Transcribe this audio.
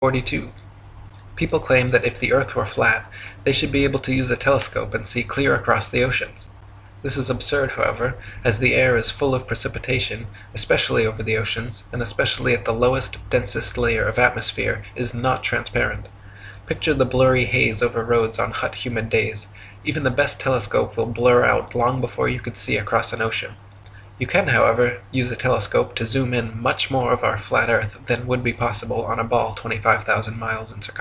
42. People claim that if the earth were flat, they should be able to use a telescope and see clear across the oceans. This is absurd, however, as the air is full of precipitation, especially over the oceans, and especially at the lowest, densest layer of atmosphere, is not transparent. Picture the blurry haze over roads on hot humid days; even the best telescope will blur out long before you could see across an ocean. You can, however, use a telescope to zoom in much more of our flat earth than would be possible on a ball 25,000 miles in circumference.